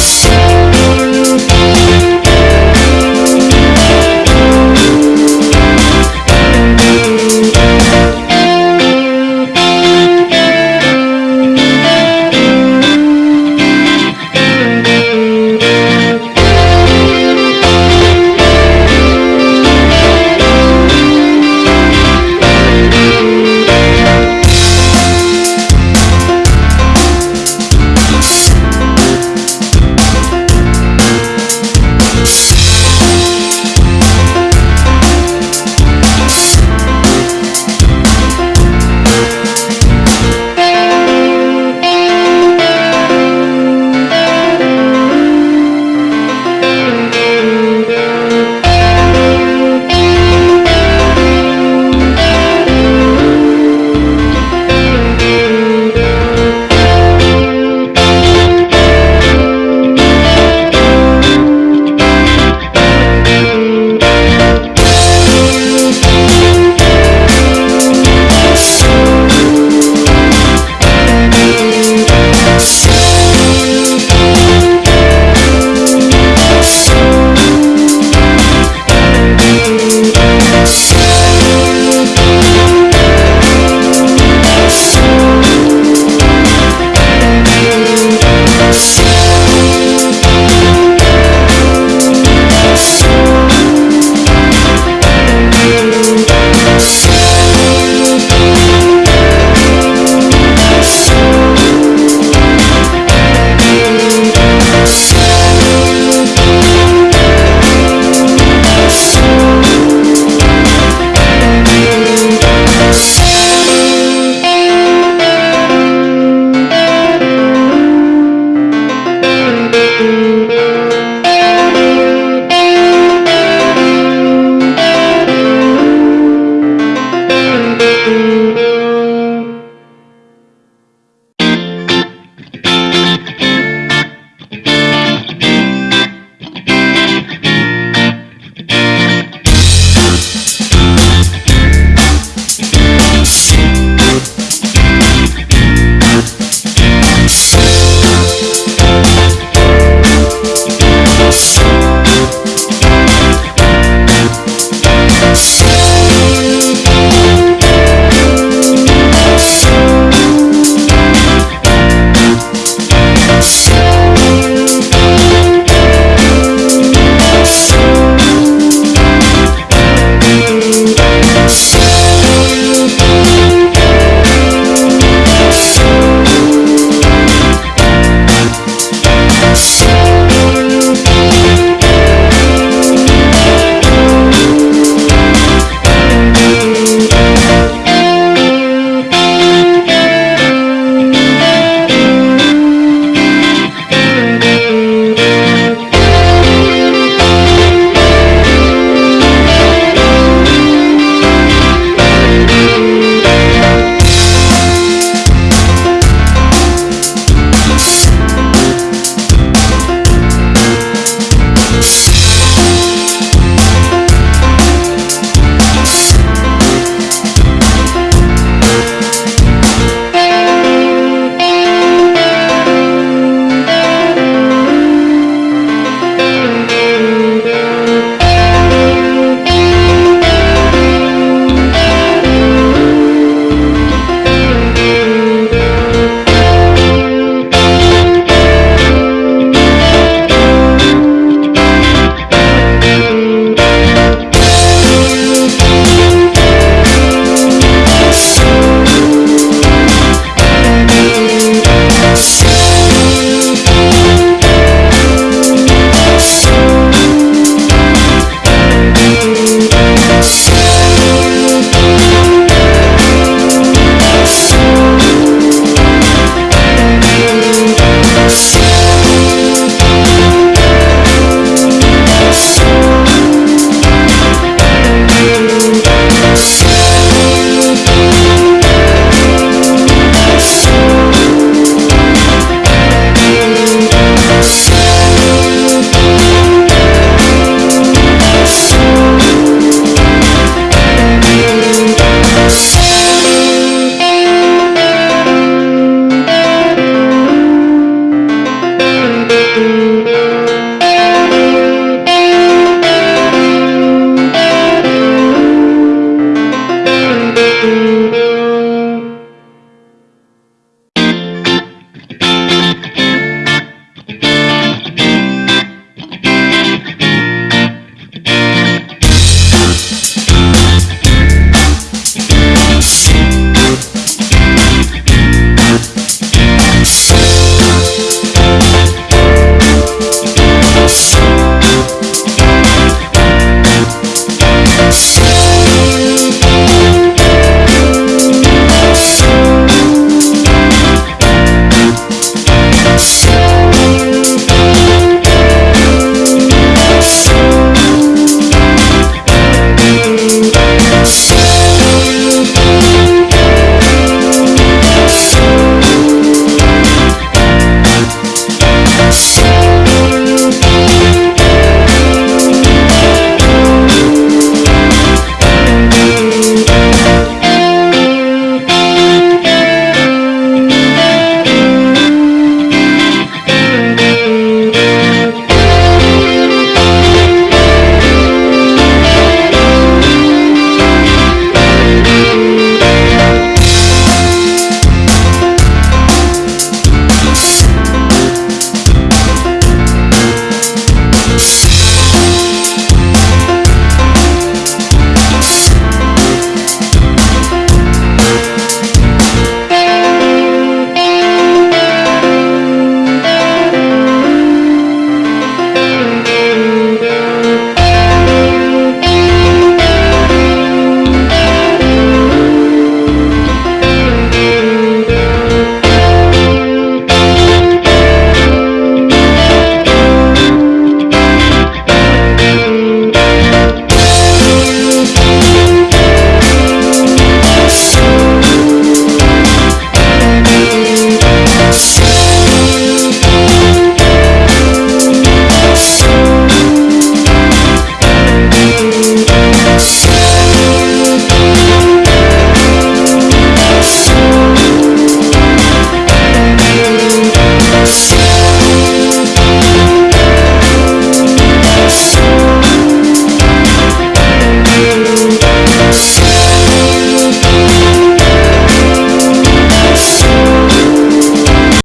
Yes.